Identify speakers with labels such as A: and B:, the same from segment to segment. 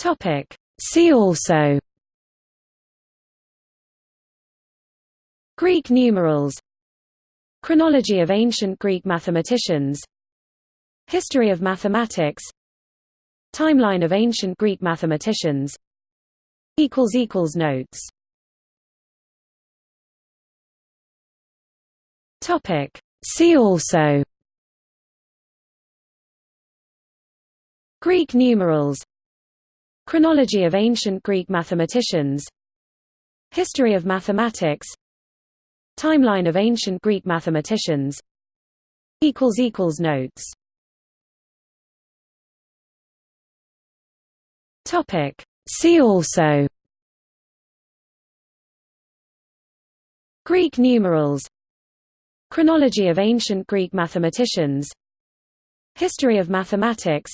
A: Topic. See also. Greek numerals. Chronology of ancient Greek mathematicians. History of mathematics. Timeline of ancient Greek mathematicians. Notes. Topic. See also. Greek numerals Chronology of ancient Greek mathematicians. History of mathematics. Timeline of ancient Greek mathematicians. Notes. See also. Greek numerals. Chronology of ancient Greek mathematicians. History of mathematics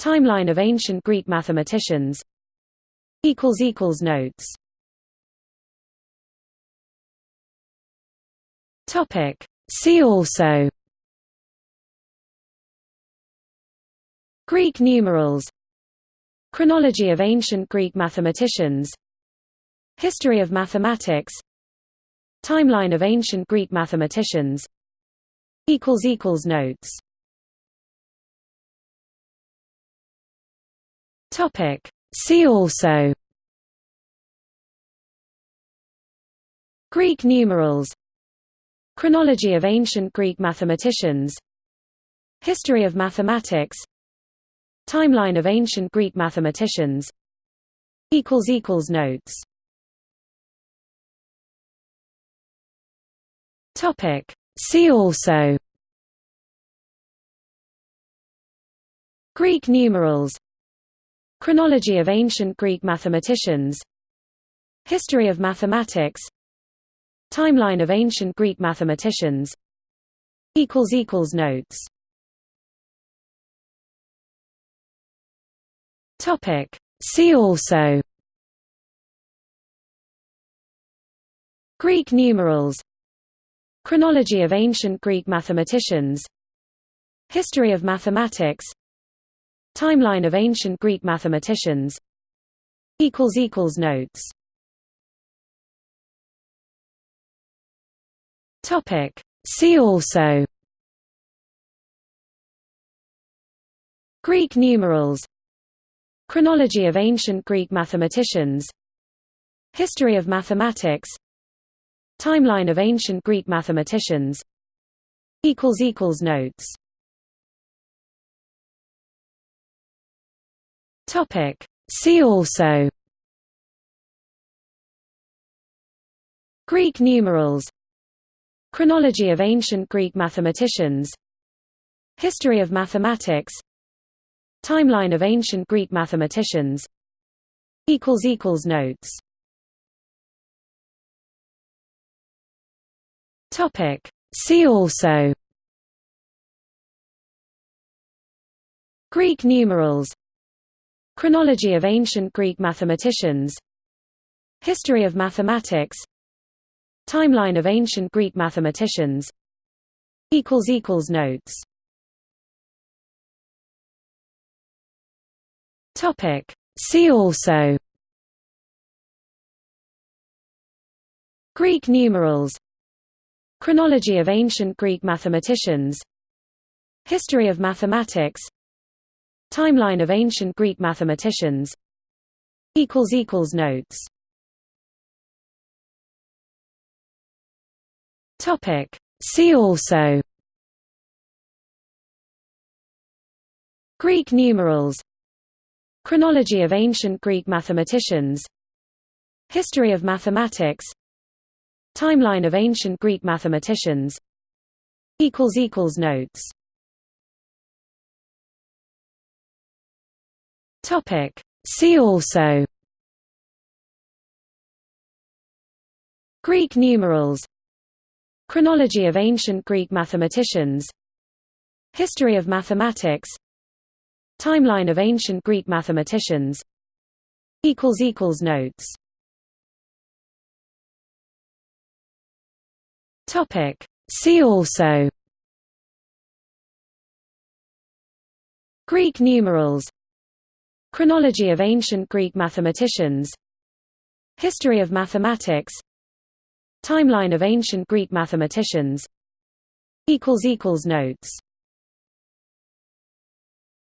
A: Timeline of ancient Greek mathematicians. Notes. Topic. See also. Greek numerals. Chronology of ancient Greek mathematicians. History of mathematics. Timeline of ancient Greek mathematicians. Notes Topic. See also. Greek numerals. Chronology of ancient Greek mathematicians. History of mathematics. Timeline of ancient Greek mathematicians. Notes. Topic. See also. Greek numerals Chronology of ancient Greek mathematicians. History of mathematics. Timeline of ancient Greek mathematicians. Notes. Topic. See also. Greek numerals. Chronology of ancient Greek mathematicians. History of mathematics Timeline of ancient Greek mathematicians. Notes. Topic. See also. Greek numerals. Chronology of ancient Greek mathematicians. History of mathematics. Timeline of ancient Greek mathematicians. Notes Topic. See also. Greek numerals. Chronology of ancient Greek mathematicians. History of mathematics. Timeline of ancient Greek mathematicians. Notes. Topic. See also. Greek numerals Chronology of ancient Greek mathematicians. History of mathematics. Timeline of ancient Greek mathematicians. Notes. Topic. See also. Greek numerals. Chronology of ancient Greek mathematicians. History of mathematics Timeline of ancient Greek mathematicians. Notes. Topic. See also. Greek numerals. Chronology of ancient Greek mathematicians. History of mathematics. Timeline of ancient Greek mathematicians. Notes Topic. See also. Greek numerals. Chronology of ancient Greek mathematicians. History of mathematics. Timeline of ancient Greek mathematicians. Notes. Topic. See also. Greek numerals Chronology of ancient Greek mathematicians. History of mathematics. Timeline of ancient Greek mathematicians. Notes